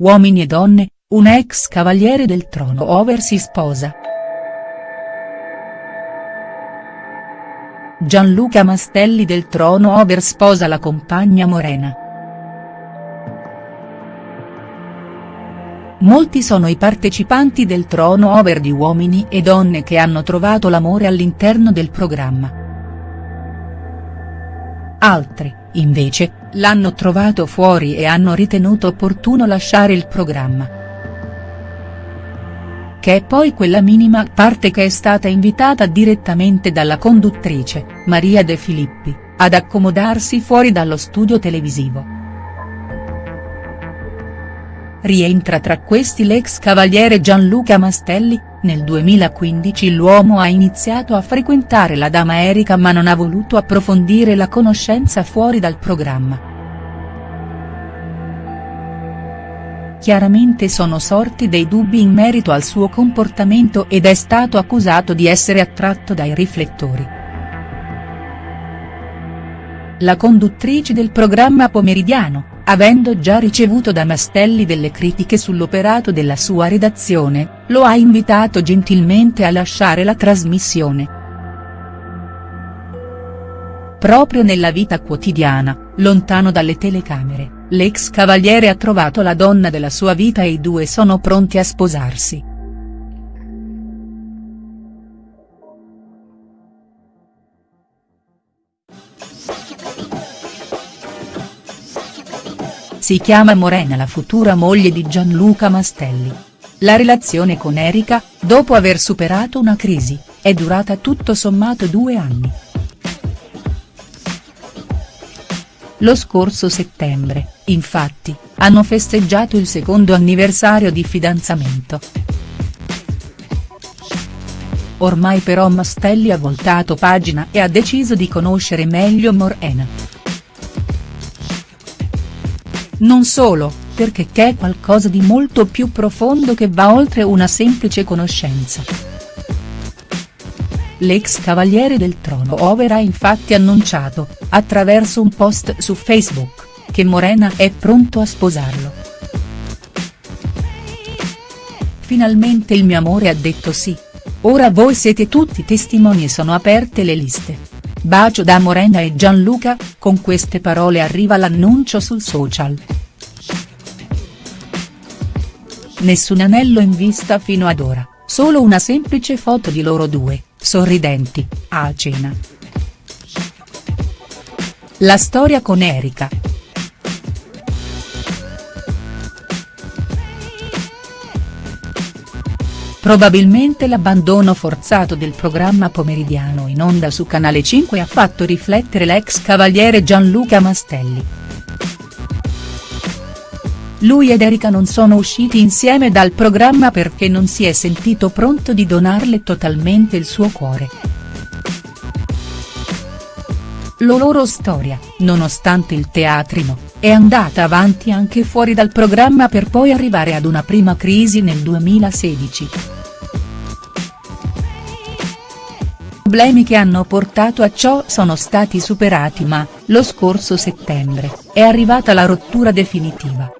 Uomini e donne, un ex cavaliere del trono over si sposa. Gianluca Mastelli del trono over sposa la compagna Morena. Molti sono i partecipanti del trono over di uomini e donne che hanno trovato l'amore all'interno del programma. Altri, invece, l'hanno trovato fuori e hanno ritenuto opportuno lasciare il programma. Che è poi quella minima parte che è stata invitata direttamente dalla conduttrice, Maria De Filippi, ad accomodarsi fuori dallo studio televisivo. Rientra tra questi l'ex cavaliere Gianluca Mastelli, nel 2015 l'uomo ha iniziato a frequentare la dama Erika ma non ha voluto approfondire la conoscenza fuori dal programma. Chiaramente sono sorti dei dubbi in merito al suo comportamento ed è stato accusato di essere attratto dai riflettori. La conduttrice del programma pomeridiano, avendo già ricevuto da Mastelli delle critiche sull'operato della sua redazione, lo ha invitato gentilmente a lasciare la trasmissione. Proprio nella vita quotidiana, lontano dalle telecamere, l'ex cavaliere ha trovato la donna della sua vita e i due sono pronti a sposarsi. Si chiama Morena la futura moglie di Gianluca Mastelli. La relazione con Erika, dopo aver superato una crisi, è durata tutto sommato due anni. Lo scorso settembre, infatti, hanno festeggiato il secondo anniversario di fidanzamento. Ormai però Mastelli ha voltato pagina e ha deciso di conoscere meglio Morena. Non solo, perché c'è qualcosa di molto più profondo che va oltre una semplice conoscenza. L'ex cavaliere del trono over ha infatti annunciato, attraverso un post su Facebook, che Morena è pronto a sposarlo. Finalmente il mio amore ha detto sì. Ora voi siete tutti testimoni e sono aperte le liste. Bacio da Morena e Gianluca, con queste parole arriva l'annuncio sul social. Nessun anello in vista fino ad ora, solo una semplice foto di loro due, sorridenti, a cena. La storia con Erika. Probabilmente l'abbandono forzato del programma pomeridiano in onda su Canale 5 ha fatto riflettere l'ex cavaliere Gianluca Mastelli. Lui ed Erika non sono usciti insieme dal programma perché non si è sentito pronto di donarle totalmente il suo cuore. La loro storia, nonostante il teatrino, è andata avanti anche fuori dal programma per poi arrivare ad una prima crisi nel 2016. problemi che hanno portato a ciò sono stati superati ma, lo scorso settembre, è arrivata la rottura definitiva.